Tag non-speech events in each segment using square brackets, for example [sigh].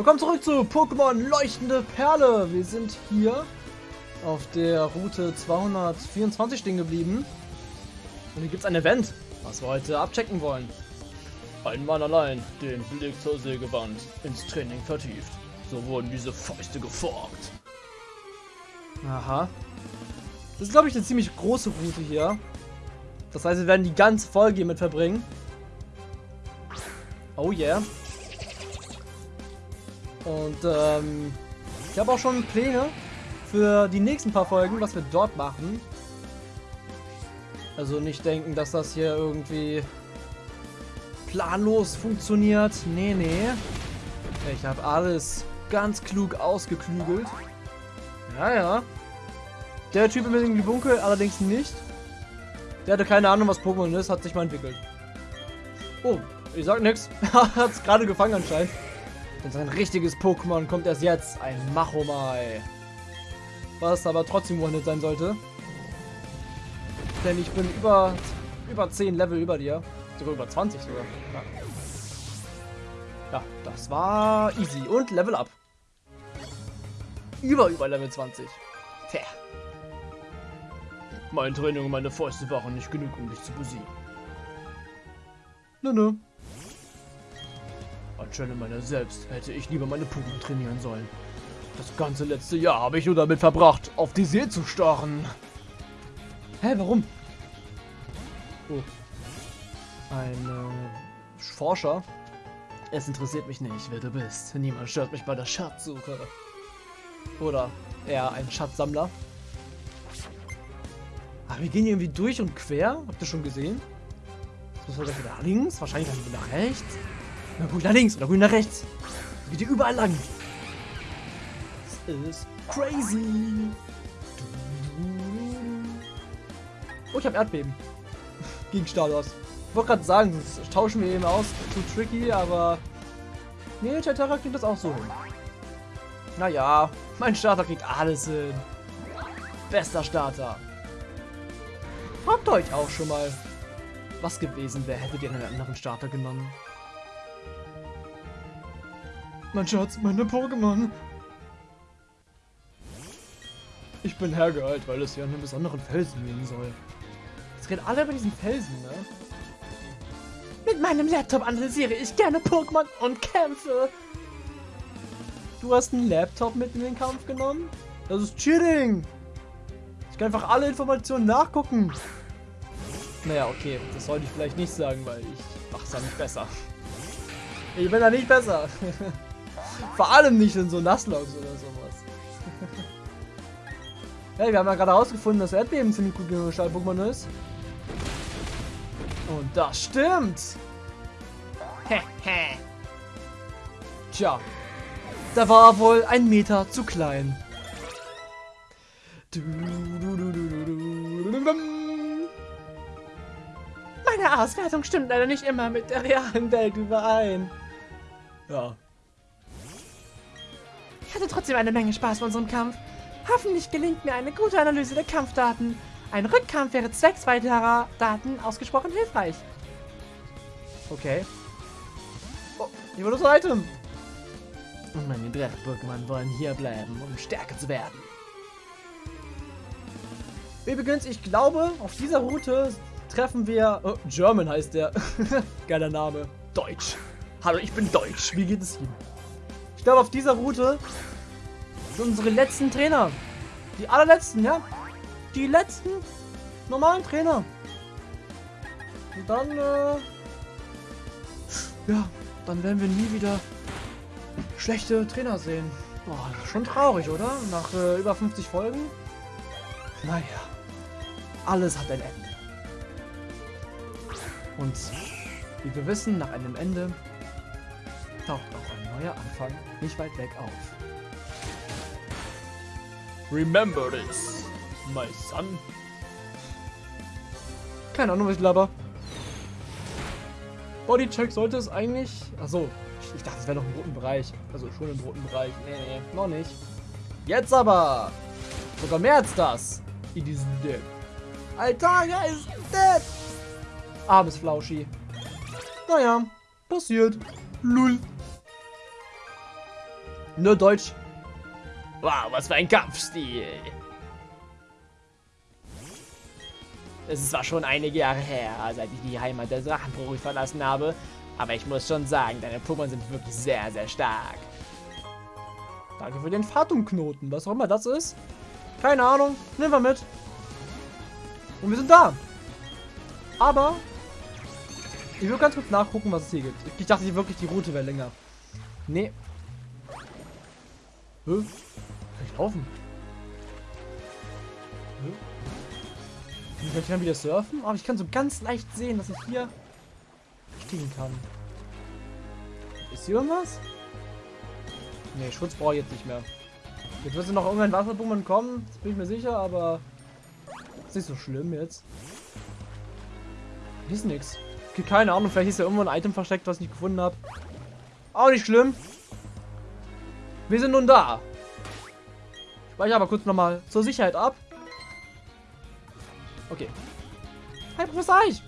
Willkommen zurück zu Pokémon Leuchtende Perle. Wir sind hier auf der Route 224 stehen geblieben. Und hier gibt es ein Event, was wir heute abchecken wollen. Ein Mann allein, den Blick zur Sägewand, ins Training vertieft. So wurden diese Fäuste geformt. Aha. Das ist, glaube ich, eine ziemlich große Route hier. Das heißt, wir werden die ganze Folge hiermit verbringen. Oh yeah. Und ähm, ich habe auch schon Pläne für die nächsten paar Folgen, was wir dort machen. Also nicht denken, dass das hier irgendwie planlos funktioniert. Nee, nee. Ich habe alles ganz klug ausgeklügelt. Ja, ja. Der Typ im irgendwie Bunkel allerdings nicht. Der hatte keine Ahnung, was Pokémon ist, hat sich mal entwickelt. Oh, ich sag nix. [laughs] hat es gerade gefangen anscheinend. Denn sein richtiges Pokémon kommt erst jetzt, ein Machomai. Was aber trotzdem one sein sollte. Denn ich bin über, über 10 Level über dir. Sogar über 20 sogar. Ja. ja, das war easy. Und Level up. Über, über Level 20. Tja. Mein Training und meine Fäuste waren nicht genug, um dich zu besiegen. Nö, nö. Anstelle meiner selbst hätte ich lieber meine Pokémon trainieren sollen. Das ganze letzte Jahr habe ich nur damit verbracht, auf die See zu starren. Hä, warum? Oh. Ein äh, Forscher. Es interessiert mich nicht, wer du bist. Niemand stört mich bei der Schatzsuche. Oder eher ein Schatzsammler. Aber ah, wir gehen irgendwie durch und quer. Habt ihr schon gesehen? Jetzt müssen wir gleich wieder links. Wahrscheinlich dann wieder nach rechts. Na gut nach links oder gut nach rechts. Das geht hier überall lang. Das ist crazy. Oh, ich habe Erdbeben. [laughs] Gegen Stalos. Ich wollte gerade sagen, das tauschen wir eben aus. Zu tricky, aber... Nee, Chatara kriegt das auch so hin. Naja, mein Starter kriegt alles hin. Bester Starter. Fragt euch auch schon mal, was gewesen wäre, hättet ihr einen anderen Starter genommen. Mein Schatz, meine Pokémon. Ich bin hergeeilt, weil es ja an einem besonderen Felsen gehen soll. Jetzt reden alle über diesen Felsen, ne? Mit meinem Laptop analysiere ich gerne Pokémon und kämpfe. Du hast einen Laptop mit in den Kampf genommen? Das ist Cheating. Ich kann einfach alle Informationen nachgucken. Naja, okay. Das sollte ich vielleicht nicht sagen, weil ich mach's ja nicht besser. Ich bin da nicht besser. [laughs] Vor allem nicht in so Nasslogs oder sowas. [laughs] hey, wir haben ja gerade herausgefunden, dass Erdbeben ziemlich gut gegen Stahl-Pokémon ist. Und das stimmt. Tja, da war wohl ein Meter zu klein. Meine Auswertung stimmt leider nicht immer mit der realen Welt überein. Ja, hatte trotzdem eine Menge Spaß bei unserem Kampf. Hoffentlich gelingt mir eine gute Analyse der Kampfdaten. Ein Rückkampf wäre zwecks weiterer Daten ausgesprochen hilfreich. Okay. Oh, hier wird das Item. Und meine Drachen-Pokémon wollen hier bleiben, um stärker zu werden. Übrigens, ich glaube, auf dieser Route treffen wir... Oh, German heißt der. [laughs] Geiler Name. Deutsch. Hallo, ich bin Deutsch. Wie geht es Ihnen? Ich glaube, auf dieser Route sind unsere letzten Trainer. Die allerletzten, ja. Die letzten normalen Trainer. Und dann, äh, ja, dann werden wir nie wieder schlechte Trainer sehen. Boah, schon traurig, oder? Nach äh, über 50 Folgen. Naja, alles hat ein Ende. Und wie wir wissen, nach einem Ende taucht auch ein neuer Anfang nicht weit weg auf. Remember this, my son. Keine Ahnung, was ich laber. Bodycheck sollte es eigentlich... Achso, ich, dachte, es wäre noch im roten Bereich. Also schon im roten Bereich. Nee, nee, noch nicht. Jetzt aber! Sogar mehr als das. In diesem Deck. Alter, er ist dead! Armes Flauschi. Naja, passiert. Lull. Nur Deutsch. Wow, was für ein Kampfstil. Es ist zwar schon einige Jahre her, seit ich die Heimat der Drachenprofis verlassen habe, aber ich muss schon sagen, deine Pokémon sind wirklich sehr, sehr stark. Danke für den Fatumknoten, was auch immer das ist. Keine Ahnung, nehmen wir mit. Und wir sind da. Aber ich will ganz kurz nachgucken, was es hier gibt. Ich dachte wirklich, die Route wäre länger. Nee. Hä? Kann ich laufen? Hä? Ich kann wieder surfen, aber ich kann so ganz leicht sehen, dass ich hier stehen kann. Ist hier irgendwas? Nee, Schutz brauche ich jetzt nicht mehr. Jetzt wird noch irgendein Wasserbummel kommen, das bin ich mir sicher, aber ist nicht so schlimm jetzt. Hier ist nichts. Okay, keine Ahnung, vielleicht ist ja irgendwo ein Item versteckt, was ich nicht gefunden habe. Auch nicht schlimm. Wir sind nun da. Ich speichere aber kurz nochmal zur Sicherheit ab. Okay. Hey, Professor Eich.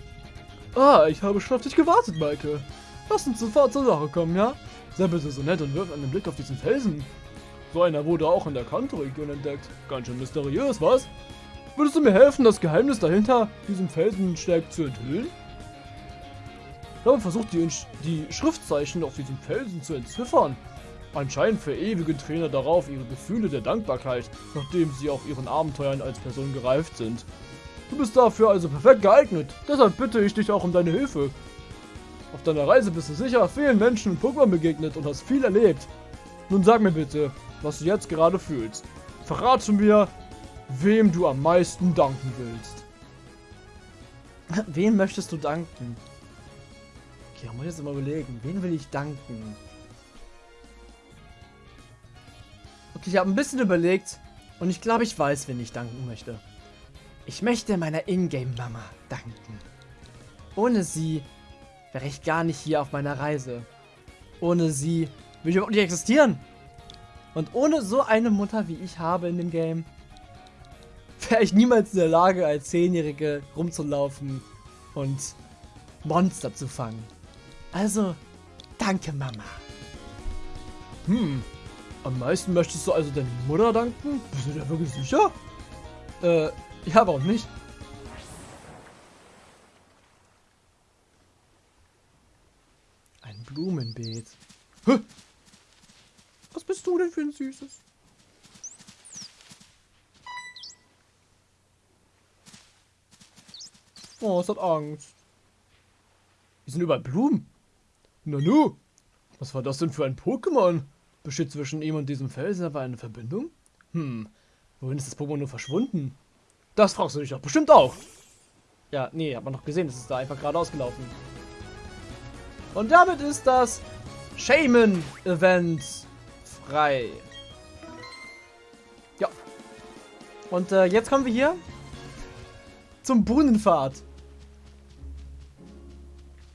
Ah, ich habe schon auf dich gewartet, Maike. Lass uns sofort zur Sache kommen, ja? Sei bitte so nett und wirf einen Blick auf diesen Felsen. So einer wurde auch in der Kanto-Region entdeckt. Ganz schön mysteriös, was? Würdest du mir helfen, das Geheimnis dahinter diesem Felsensteig zu enthüllen? Habe versucht, die, die Schriftzeichen auf diesem Felsen zu entziffern. Anscheinend verewigen Trainer darauf ihre Gefühle der Dankbarkeit, nachdem sie auf ihren Abenteuern als Person gereift sind. Du bist dafür also perfekt geeignet, deshalb bitte ich dich auch um deine Hilfe. Auf deiner Reise bist du sicher vielen Menschen und Pokémon begegnet und hast viel erlebt. Nun sag mir bitte, was du jetzt gerade fühlst. Verrate mir, wem du am meisten danken willst. Wem möchtest du danken? Okay, da muss ich jetzt mal überlegen. Wen will ich danken? Okay, ich habe ein bisschen überlegt und ich glaube, ich weiß, wen ich danken möchte. Ich möchte meiner Ingame-Mama danken. Ohne sie wäre ich gar nicht hier auf meiner Reise. Ohne sie würde ich überhaupt nicht existieren. Und ohne so eine Mutter, wie ich habe in dem Game, wäre ich niemals in der Lage, als Zehnjährige rumzulaufen und Monster zu fangen. Also, danke Mama. Hm, am meisten möchtest du also deine Mutter danken? Bist du dir wirklich sicher? Äh, ja, warum nicht? Ein Blumenbeet. Hä? Was bist du denn für ein Süßes? Oh, es hat Angst. Hier sind überall Blumen. Nanu, was war das denn für ein Pokémon? Besteht zwischen ihm und diesem Felsen aber eine Verbindung? Hm, wohin ist das Pokémon nur verschwunden? Das fragst du dich doch bestimmt auch. Ja, nee, hat man noch gesehen, das ist da einfach gerade ausgelaufen. Und damit ist das Shaman-Event frei. Ja. Und äh, jetzt kommen wir hier zum Brunnenpfad.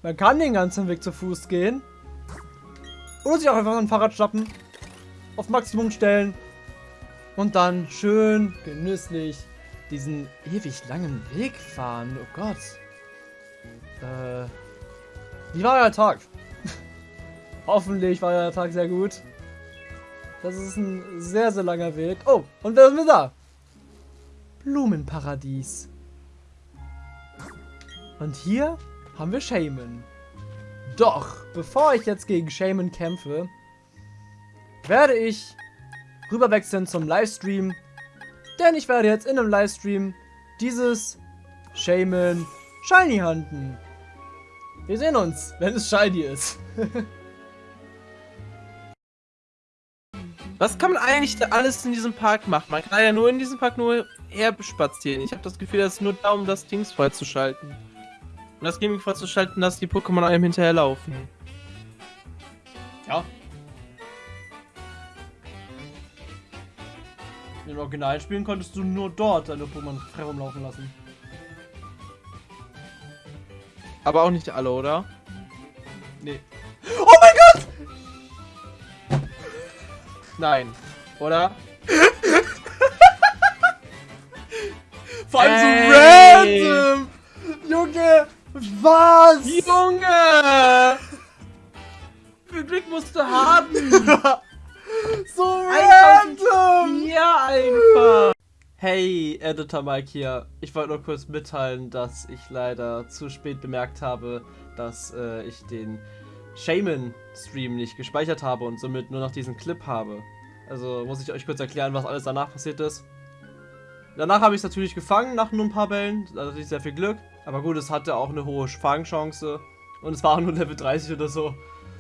Man kann den ganzen Weg zu Fuß gehen. Oder sich auch einfach ein Fahrrad schnappen. Auf Maximum stellen. Und dann schön genüsslich diesen ewig langen Weg fahren. Oh Gott. Äh. Wie war euer Tag? [laughs] Hoffentlich war euer Tag sehr gut. Das ist ein sehr, sehr langer Weg. Oh, und wer sind wir da? Blumenparadies. Und hier haben wir Shaman. Doch, bevor ich jetzt gegen Shaman kämpfe, werde ich rüberwechseln zum Livestream. Denn ich werde jetzt in einem Livestream dieses Shaman Shiny handeln. Wir sehen uns, wenn es Shiny ist. [laughs] Was kann man eigentlich da alles in diesem Park machen? Man kann ja nur in diesem Park nur herspazieren. Ich habe das Gefühl, das ist nur da, um das Dings freizuschalten. Und das Gaming freizuschalten, dass die Pokémon einem hinterherlaufen. Ja. In den Originalspielen konntest du nur dort deine Pokémon frei rumlaufen lassen. Aber auch nicht alle, oder? Nee. Oh mein Gott! Nein. Oder? [laughs] Vor allem Ey. Editor Mike hier. Ich wollte nur kurz mitteilen, dass ich leider zu spät bemerkt habe, dass äh, ich den Shaman-Stream nicht gespeichert habe und somit nur noch diesen Clip habe. Also muss ich euch kurz erklären, was alles danach passiert ist. Danach habe ich es natürlich gefangen, nach nur ein paar Bällen. Da hatte ich sehr viel Glück. Aber gut, es hatte auch eine hohe Fangchance. Und es war nur Level 30 oder so.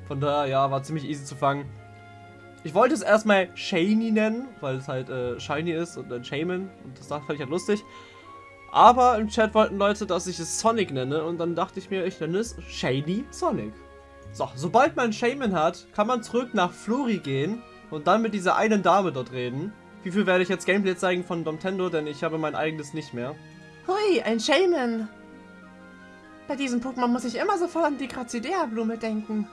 Von daher, ja, war ziemlich easy zu fangen. Ich wollte es erstmal Shiny nennen, weil es halt äh, Shiny ist und ein Shaman. Und das fand ich halt lustig. Aber im Chat wollten Leute, dass ich es Sonic nenne. Und dann dachte ich mir, ich nenne es Shady Sonic. So, sobald man Shaman hat, kann man zurück nach Flori gehen und dann mit dieser einen Dame dort reden. Wie viel werde ich jetzt Gameplay zeigen von Domtendo, denn ich habe mein eigenes nicht mehr. Hui, ein Shaman. Bei diesem Pokémon muss ich immer sofort an die Grazidea-Blume denken.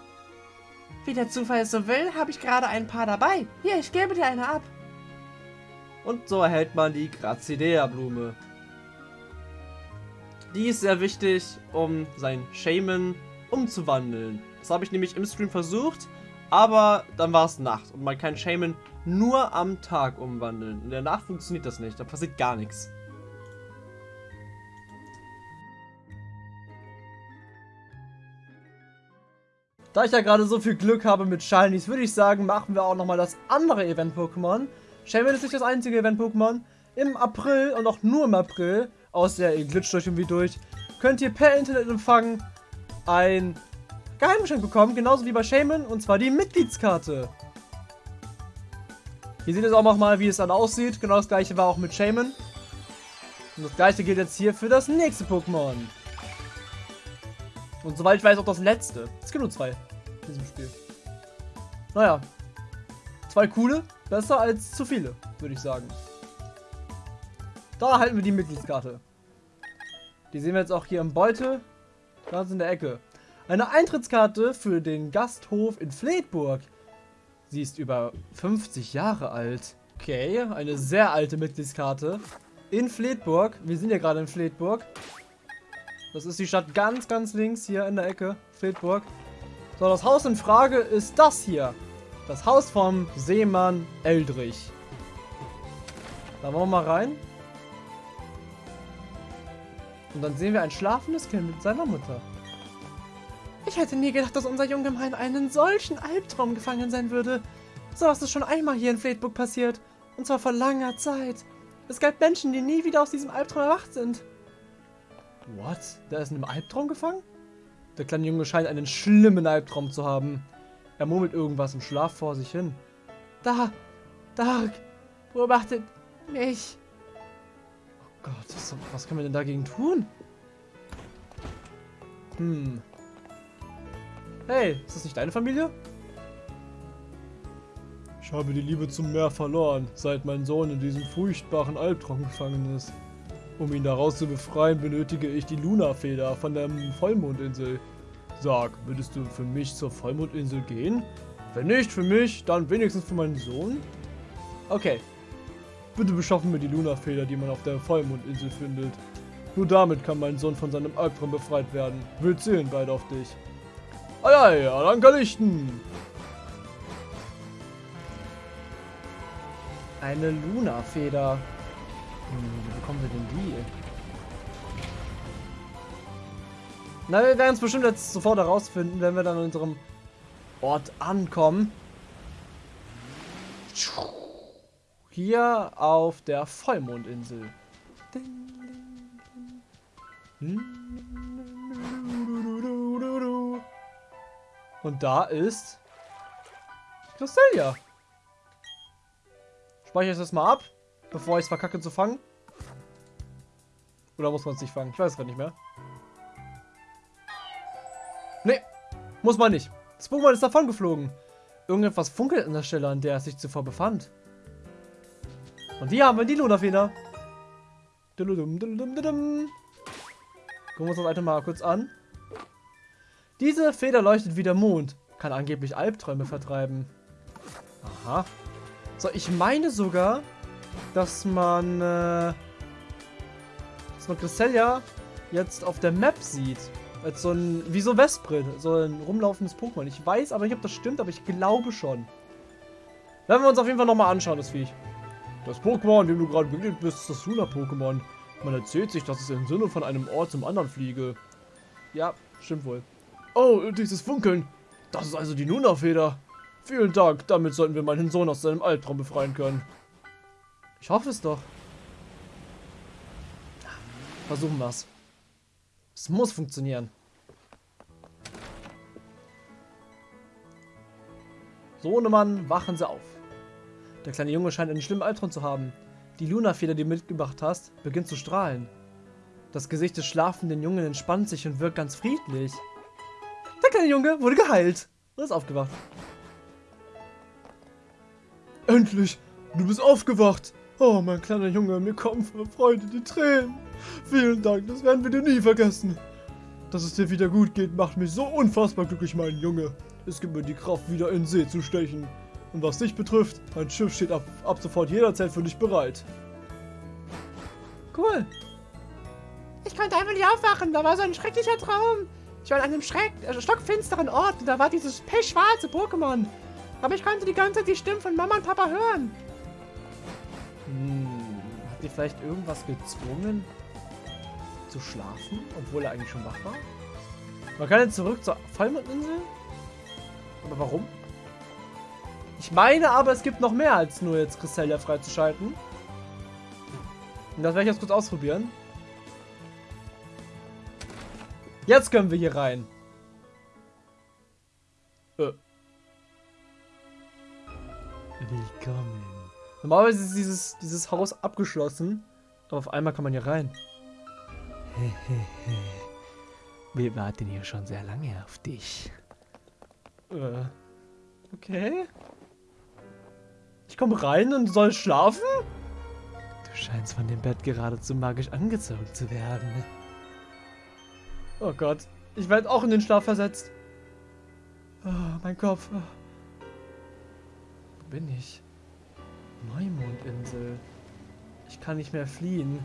Wie der Zufall es so will, habe ich gerade ein paar dabei. Hier, ich gebe dir eine ab. Und so erhält man die Grazidea-Blume. Die ist sehr wichtig, um sein Shaman umzuwandeln. Das habe ich nämlich im Stream versucht, aber dann war es Nacht und man kann Shaman nur am Tag umwandeln. In der Nacht funktioniert das nicht, da passiert gar nichts. Da ich ja gerade so viel Glück habe mit Shinies, würde ich sagen, machen wir auch nochmal das andere Event-Pokémon. Shaman ist nicht das einzige Event-Pokémon. Im April und auch nur im April, aus der ihr glitscht euch irgendwie durch, könnt ihr per Internetempfang ein Geheimgeschenk bekommen, genauso wie bei Shaman, und zwar die Mitgliedskarte. Hier seht ihr auch nochmal, wie es dann aussieht. Genau das gleiche war auch mit Shaman. Und das gleiche gilt jetzt hier für das nächste Pokémon. Und soweit ich weiß auch das letzte. Es gibt nur zwei in diesem Spiel. Naja. Zwei coole. Besser als zu viele, würde ich sagen. Da erhalten wir die Mitgliedskarte. Die sehen wir jetzt auch hier im Beutel. Ganz in der Ecke. Eine Eintrittskarte für den Gasthof in Fleetburg. Sie ist über 50 Jahre alt. Okay, eine sehr alte Mitgliedskarte. In Fleetburg. Wir sind ja gerade in Fleetburg. Das ist die Stadt ganz, ganz links hier in der Ecke. Fildburg. So, das Haus in Frage ist das hier. Das Haus vom Seemann Eldrich. Da wollen wir mal rein. Und dann sehen wir ein schlafendes Kind mit seiner Mutter. Ich hätte nie gedacht, dass unser Junge mal in einen solchen Albtraum gefangen sein würde. So was ist schon einmal hier in Fleetburg passiert. Und zwar vor langer Zeit. Es gab Menschen, die nie wieder aus diesem Albtraum erwacht sind. What? Der ist in einem Albtraum gefangen? Der kleine Junge scheint einen schlimmen Albtraum zu haben. Er murmelt irgendwas im Schlaf vor sich hin. Da, Dark, beobachtet mich. Oh Gott, was, was können wir denn dagegen tun? Hm. Hey, ist das nicht deine Familie? Ich habe die Liebe zum Meer verloren, seit mein Sohn in diesem furchtbaren Albtraum gefangen ist. Um ihn daraus zu befreien, benötige ich die Luna-Feder von der Vollmondinsel. Sag, würdest du für mich zur Vollmondinsel gehen? Wenn nicht für mich, dann wenigstens für meinen Sohn? Okay. Bitte beschaffen mir die Luna-Feder, die man auf der Vollmondinsel findet. Nur damit kann mein Sohn von seinem Albtraum befreit werden. Wir zählen beide auf dich. Eieiei, Alanka Lichten! Eine Luna-Feder. Wie bekommen wir denn die? Na, wir werden es bestimmt jetzt sofort herausfinden, wenn wir dann an unserem Ort ankommen. Hier auf der Vollmondinsel. Und da ist Clostelia. Speichere ich das mal ab bevor ich es verkacke zu fangen? Oder muss man es nicht fangen? Ich weiß es gerade nicht mehr. Nee, muss man nicht. Das Pokémon ist davon geflogen. Irgendetwas funkelt an der Stelle, an der es sich zuvor befand. Und hier haben wir die Lunafeder. Gucken wir uns das Item mal kurz an. Diese Feder leuchtet wie der Mond. Kann angeblich Albträume vertreiben. Aha. So, ich meine sogar, dass man, äh, dass man Cresselia jetzt auf der Map sieht. Als so ein, wie so Vesprit, so ein rumlaufendes Pokémon. Ich weiß aber nicht, ob das stimmt, aber ich glaube schon. Werden wir uns auf jeden Fall nochmal anschauen, das Viech. Das Pokémon, dem du gerade begegnet bist, ist das Luna-Pokémon. Man erzählt sich, dass es im Sinne von einem Ort zum anderen fliege. Ja, stimmt wohl. Oh, dieses Funkeln. Das ist also die Luna-Feder. Vielen Dank, damit sollten wir meinen Sohn aus seinem Albtraum befreien können. Ich hoffe es doch. Versuchen wir's. Es muss funktionieren. Sohnemann, wachen Sie auf. Der kleine Junge scheint einen schlimmen Albtraum zu haben. Die Luna-Feder, die du mitgebracht hast, beginnt zu strahlen. Das Gesicht des schlafenden Jungen entspannt sich und wirkt ganz friedlich. Der kleine Junge wurde geheilt und ist aufgewacht. Endlich! Du bist aufgewacht! Oh, mein kleiner Junge, mir kommen vor Freude die Tränen. Vielen Dank, das werden wir dir nie vergessen. Dass es dir wieder gut geht, macht mich so unfassbar glücklich, mein Junge. Es gibt mir die Kraft, wieder in See zu stechen. Und was dich betrifft, mein Schiff steht ab, ab sofort jederzeit für dich bereit. Cool. Ich konnte einfach nicht aufwachen. Da war so ein schrecklicher Traum. Ich war an einem schreck äh, stockfinsteren Ort und da war dieses pechschwarze Pokémon. Aber ich konnte die ganze Zeit die Stimmen von Mama und Papa hören. Hm, hat dir vielleicht irgendwas gezwungen zu schlafen, obwohl er eigentlich schon wach war? Man kann jetzt zurück zur Vollmondinsel? Aber warum? Ich meine aber, es gibt noch mehr als nur jetzt Cresselia freizuschalten. Und das werde ich jetzt kurz ausprobieren. Jetzt können wir hier rein. Äh. Willkommen. Normalerweise ist dieses, dieses Haus abgeschlossen. Aber auf einmal kann man hier rein. Wir warten hier schon sehr lange auf dich. Äh. Okay. Ich komme rein und soll schlafen? Du scheinst von dem Bett geradezu magisch angezogen zu werden. Oh Gott. Ich werde auch in den Schlaf versetzt. Oh, mein Kopf. Wo bin ich? Neumondinsel. Ich kann nicht mehr fliehen.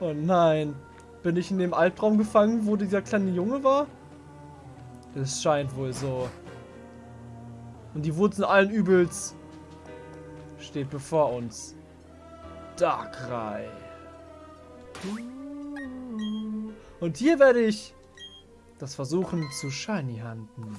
Oh nein. Bin ich in dem Albtraum gefangen, wo dieser kleine Junge war? Es scheint wohl so. Und die Wurzeln allen Übels steht bevor uns. Darkrai. Und hier werde ich das versuchen zu shiny handen.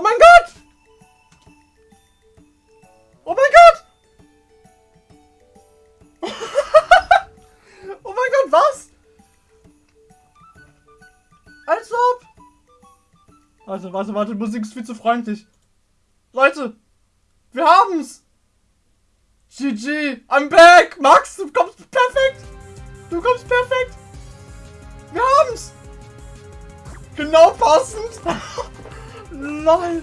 Oh mein Gott! Oh mein Gott! [laughs] oh mein Gott, was? Als ob! Warte, warte, warte, Musik ist viel zu freundlich. Leute, wir haben's! GG, I'm back! Max, LOL!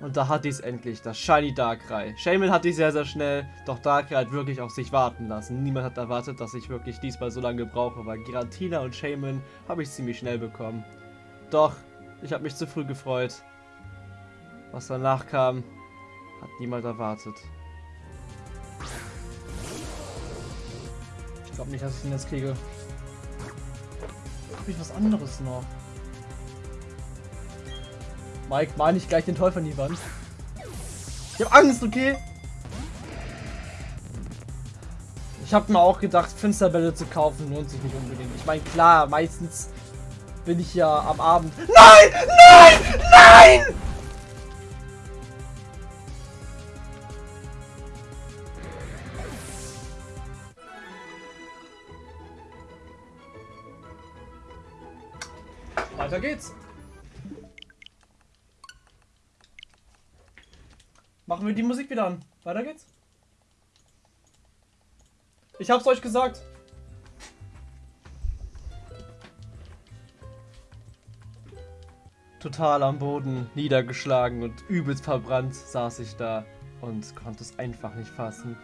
Und da hat dies endlich, das Shiny Darkrai. Shaman hat die sehr, sehr schnell, doch Darkrai hat wirklich auf sich warten lassen. Niemand hat erwartet, dass ich wirklich diesmal so lange brauche, weil Giratina und Shaman habe ich ziemlich schnell bekommen. Doch, ich habe mich zu früh gefreut. Was danach kam, hat niemand erwartet. Ich glaube nicht, dass ich ihn jetzt kriege. Habe ich was anderes noch? Mike, mal nicht gleich den Teufel an die Wand. Ich hab Angst, okay? Ich hab mir auch gedacht, Finsterbälle zu kaufen lohnt sich nicht unbedingt. Ich meine, klar, meistens bin ich ja am Abend... Nein! Nein! Nein! Weiter geht's. Machen wir die Musik wieder an. Weiter geht's. Ich hab's euch gesagt. Total am Boden, niedergeschlagen und übelst verbrannt saß ich da und konnte es einfach nicht fassen.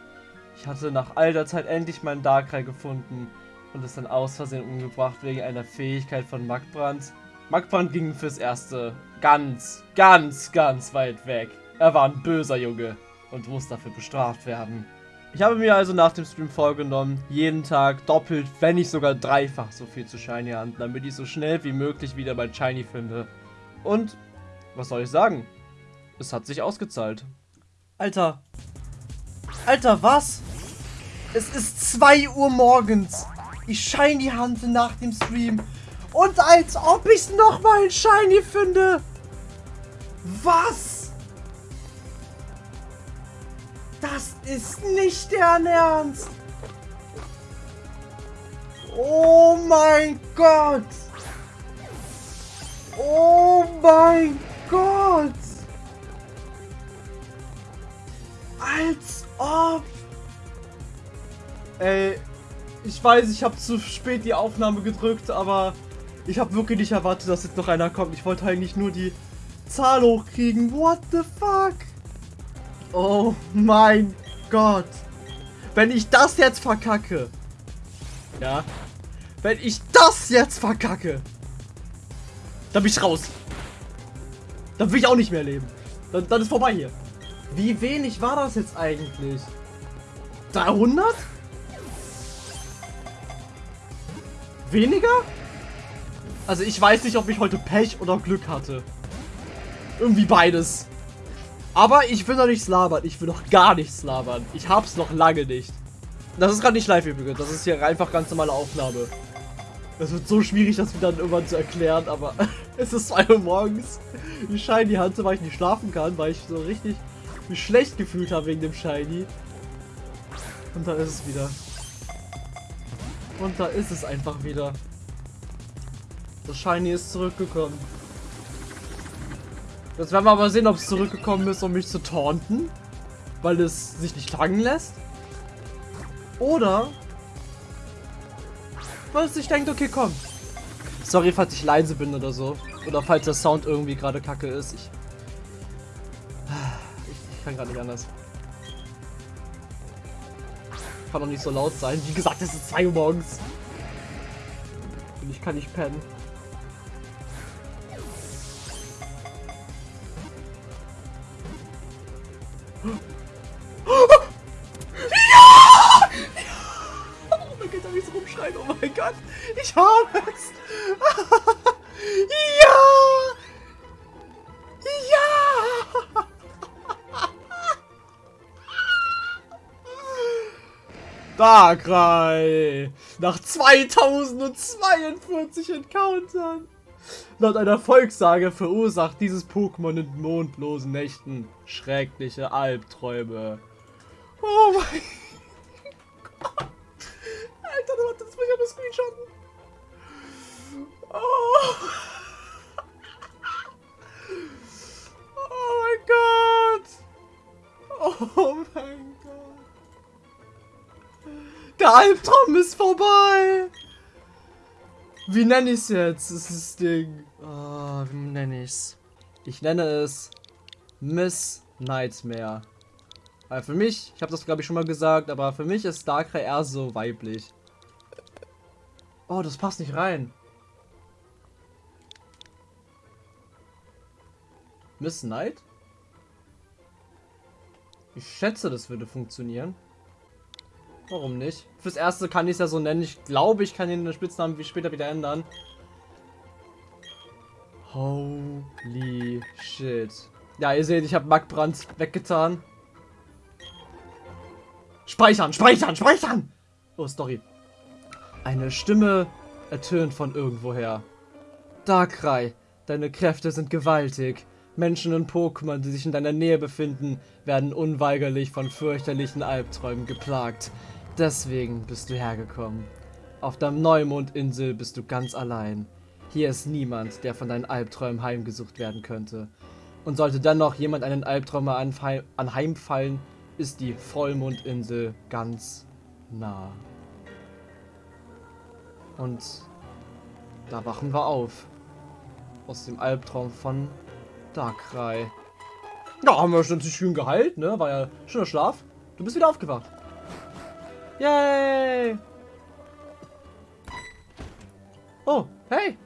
Ich hatte nach all der Zeit endlich meinen Darkrai gefunden und es dann aus Versehen umgebracht wegen einer Fähigkeit von Magbrand. Magbrand ging fürs Erste ganz, ganz, ganz weit weg. Er war ein böser Junge und muss dafür bestraft werden. Ich habe mir also nach dem Stream vorgenommen, jeden Tag doppelt, wenn nicht sogar dreifach so viel zu Shiny handeln, damit ich so schnell wie möglich wieder mein Shiny finde. Und, was soll ich sagen? Es hat sich ausgezahlt. Alter. Alter, was? Es ist 2 Uhr morgens. Ich Shiny hante nach dem Stream. Und als ob ich nochmal ein Shiny finde. Was? Das ist nicht deren Ernst. Oh mein Gott. Oh mein Gott. Als ob. Ey, ich weiß, ich habe zu spät die Aufnahme gedrückt, aber ich habe wirklich nicht erwartet, dass jetzt noch einer kommt. Ich wollte eigentlich nur die Zahl hochkriegen. What the fuck? Oh mein Gott. Wenn ich das jetzt verkacke. Ja. Wenn ich das jetzt verkacke. Dann bin ich raus. Dann will ich auch nicht mehr leben. Dann, dann ist vorbei hier. Wie wenig war das jetzt eigentlich? 300? Weniger? Also ich weiß nicht, ob ich heute Pech oder Glück hatte. Irgendwie beides. Aber ich will noch nichts labern. Ich will noch gar nichts labern. Ich hab's noch lange nicht. Das ist gerade nicht live übrigens. Das ist hier einfach ganz normale Aufnahme. Es wird so schwierig, das wieder irgendwann zu erklären, aber [laughs] es ist 2 Uhr morgens. Die Shiny hatte, weil ich nicht schlafen kann, weil ich so richtig mich schlecht gefühlt habe wegen dem Shiny. Und da ist es wieder. Und da ist es einfach wieder. Das Shiny ist zurückgekommen. Jetzt werden wir aber sehen, ob es zurückgekommen ist, um mich zu taunten. Weil es sich nicht fangen lässt. Oder weil es sich denkt, okay, komm. Sorry, falls ich leise bin oder so. Oder falls der Sound irgendwie gerade kacke ist. Ich, ich, ich kann gerade nicht anders. Kann doch nicht so laut sein. Wie gesagt, es ist 2 Uhr morgens. Und ich kann nicht pennen. Darkrai! Nach 2042 Encountern! Laut einer Volkssage verursacht dieses Pokémon in mondlosen Nächten schreckliche Albträume. Oh mein Gott! Alter, das muss ich aber screenshotten. Oh. oh mein Gott. Oh mein Gott. Der Albtraum ist vorbei. Wie nenne ich es jetzt? Das ist das Ding. Oh, wie nenne ich es? Ich nenne es Miss Nightmare. Weil für mich, ich habe das glaube ich schon mal gesagt, aber für mich ist Darkrai eher so weiblich. Oh, das passt nicht rein. Miss Knight? Ich schätze, das würde funktionieren. Warum nicht? Fürs Erste kann ich es ja so nennen. Ich glaube, ich kann den Spitznamen wie später wieder ändern. Holy shit. Ja, ihr seht, ich habe Magbrand weggetan. Speichern, speichern, speichern! Oh, Story. Eine Stimme ertönt von irgendwoher. Darkrai, deine Kräfte sind gewaltig. Menschen und Pokémon, die sich in deiner Nähe befinden, werden unweigerlich von fürchterlichen Albträumen geplagt. Deswegen bist du hergekommen. Auf der Neumondinsel bist du ganz allein. Hier ist niemand, der von deinen Albträumen heimgesucht werden könnte. Und sollte dennoch jemand einen Albtraum anheimfallen, ist die Vollmondinsel ganz nah. Und da wachen wir auf. Aus dem Albtraum von Darkrai. Ja, haben wir schon schön geheilt, ne? War ja schöner Schlaf. Du bist wieder aufgewacht. Yay! Oh, hey!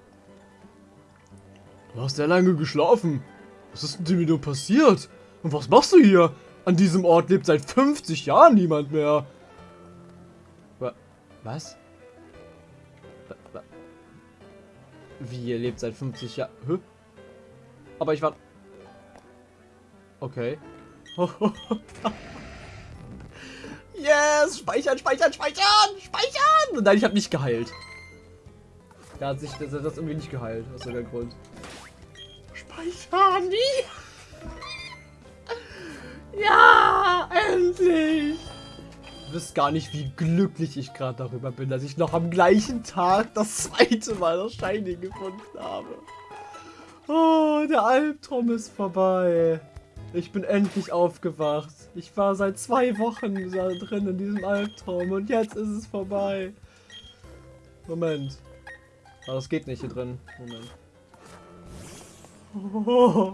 Du hast sehr lange geschlafen. Was ist denn dir passiert? Und was machst du hier? An diesem Ort lebt seit 50 Jahren niemand mehr. Wa- Was? Wa- wa- Wie, ihr lebt seit 50 Jahren? Aber ich war... Okay. [laughs] yes! Speichern, speichern, speichern! Speichern! Nein, ich habe nicht geheilt. Da hat sich das, das irgendwie nicht geheilt, aus irgendeinem Grund. Speichern! Ja! Endlich! Du wisst gar nicht, wie glücklich ich gerade darüber bin, dass ich noch am gleichen Tag das zweite Mal das Shiny gefunden habe. Oh, der Albtraum ist vorbei. Ich bin endlich aufgewacht. Ich war seit zwei Wochen da drin in diesem Albtraum und jetzt ist es vorbei. Moment. Aber das geht nicht hier drin. Moment. Oh.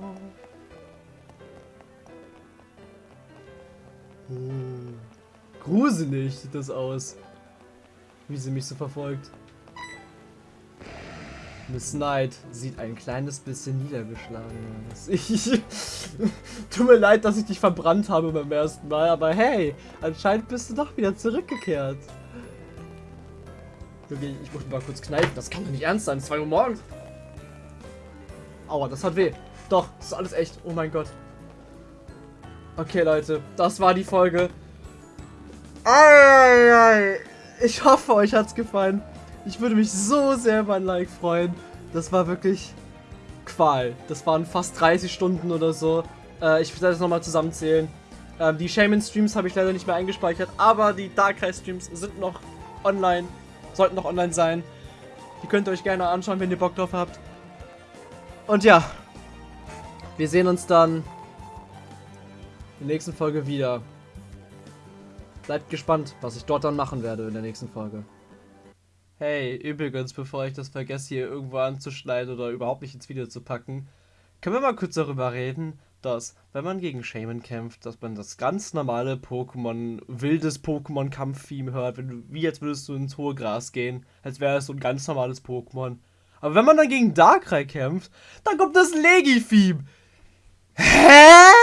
Gruselig sieht das aus. Wie sie mich so verfolgt. Miss Knight sieht ein kleines bisschen niedergeschlagen aus. [laughs] Ich, tut mir leid, dass ich dich verbrannt habe beim ersten Mal, aber hey, anscheinend bist du doch wieder zurückgekehrt. Okay, ich muss mal kurz kneifen. Das kann doch nicht ernst sein. 2 Uhr morgens. Aua, das hat weh. Doch, das ist alles echt. Oh mein Gott. Okay, Leute, das war die Folge. Ei, ei, ei. Ich hoffe, euch hat's gefallen. Ich würde mich so sehr über ein Like freuen. Das war wirklich Qual. Das waren fast 30 Stunden oder so. Äh, ich werde das nochmal zusammenzählen. Ähm, die Shaman-Streams habe ich leider nicht mehr eingespeichert, aber die Darkrai-Streams sind noch online. Sollten noch online sein. Die könnt ihr euch gerne anschauen, wenn ihr Bock drauf habt. Und ja, wir sehen uns dann in der nächsten Folge wieder. Bleibt gespannt, was ich dort dann machen werde in der nächsten Folge. Hey, übrigens, bevor ich das vergesse, hier irgendwo anzuschneiden oder überhaupt nicht ins Video zu packen, können wir mal kurz darüber reden, dass, wenn man gegen Shaman kämpft, dass man das ganz normale Pokémon, wildes Pokémon-Kampf-Theme hört, wenn du, wie als würdest du ins hohe Gras gehen, als wäre es so ein ganz normales Pokémon. Aber wenn man dann gegen Darkrai kämpft, dann kommt das Legi-Theme. Hä?